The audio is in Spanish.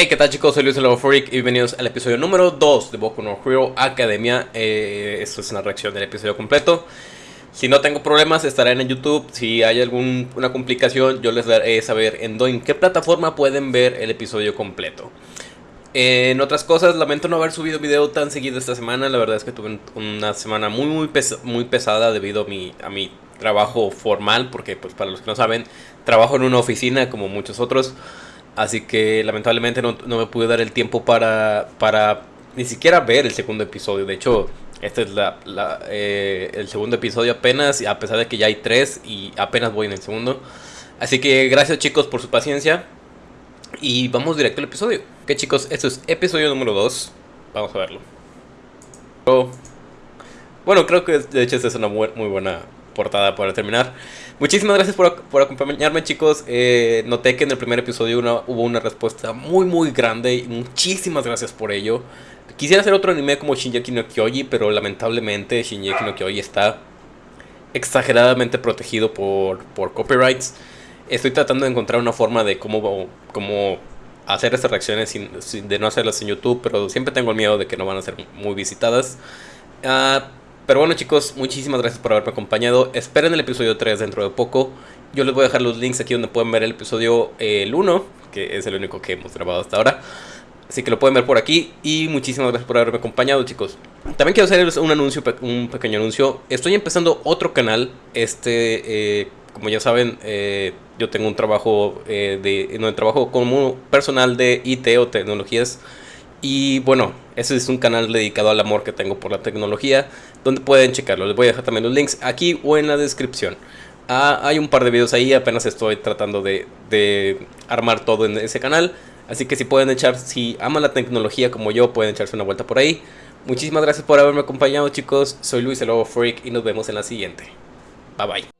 Hey, ¿qué tal chicos? Soy Luis Freak y bienvenidos al episodio número 2 de Boku no Hero Academia. Eh, esto es una reacción del episodio completo. Si no tengo problemas, estará en YouTube. Si hay alguna complicación, yo les daré saber en, en qué plataforma pueden ver el episodio completo. en otras cosas, lamento no haber subido video tan seguido esta semana. La verdad es que tuve una semana muy muy, muy pesada debido a mi, a mi trabajo formal. Porque pues para los que no saben, trabajo en una oficina como muchos otros. Así que lamentablemente no, me pude dar el tiempo para, para ni siquiera ver el segundo episodio. De hecho, este es la, eh, el segundo episodio apenas, a pesar de que ya hay tres y apenas voy en el segundo. Así que gracias chicos por su paciencia. Y vamos directo al episodio. Ok chicos, esto es episodio número 2. Vamos a verlo. Bueno, creo que de hecho esta es una muy buena portada para terminar. Muchísimas gracias por, acompañarme chicos. Eh, noté que en el primer episodio hubo una respuesta muy muy grande y muchísimas gracias por ello. Quisiera hacer otro anime como Shinjeki no Kyoji, pero lamentablemente Shinjeki no Kyoji está exageradamente protegido por, por copyrights. Estoy tratando de encontrar una forma de cómo, cómo hacer estas reacciones sin, de no hacerlas en YouTube, pero siempre tengo el miedo de que no van a ser muy visitadas. Uh, pero bueno chicos, muchísimas gracias por haberme acompañado. Esperen el episodio 3 dentro de poco. Yo les voy a dejar los links aquí donde pueden ver el episodio el 1, que es el único que hemos grabado hasta ahora. Así que lo pueden ver por aquí y muchísimas gracias por haberme acompañado chicos. También quiero hacer un anuncio, un pequeño anuncio. Estoy empezando otro canal. Este, eh, como ya saben, eh, yo tengo un trabajo eh, de, no, trabajo como personal de IT o tecnologías y bueno, ese es un canal dedicado al amor que tengo por la tecnología, donde pueden checarlo. Les voy a dejar también los links aquí o en la descripción. Ah, hay un par de videos ahí, apenas estoy tratando de, de, armar todo en ese canal. Así que si pueden echar, si aman la tecnología como yo, pueden echarse una vuelta por ahí. Muchísimas gracias por haberme acompañado chicos, soy Luis el Lobo Freak y nos vemos en la siguiente. Bye bye.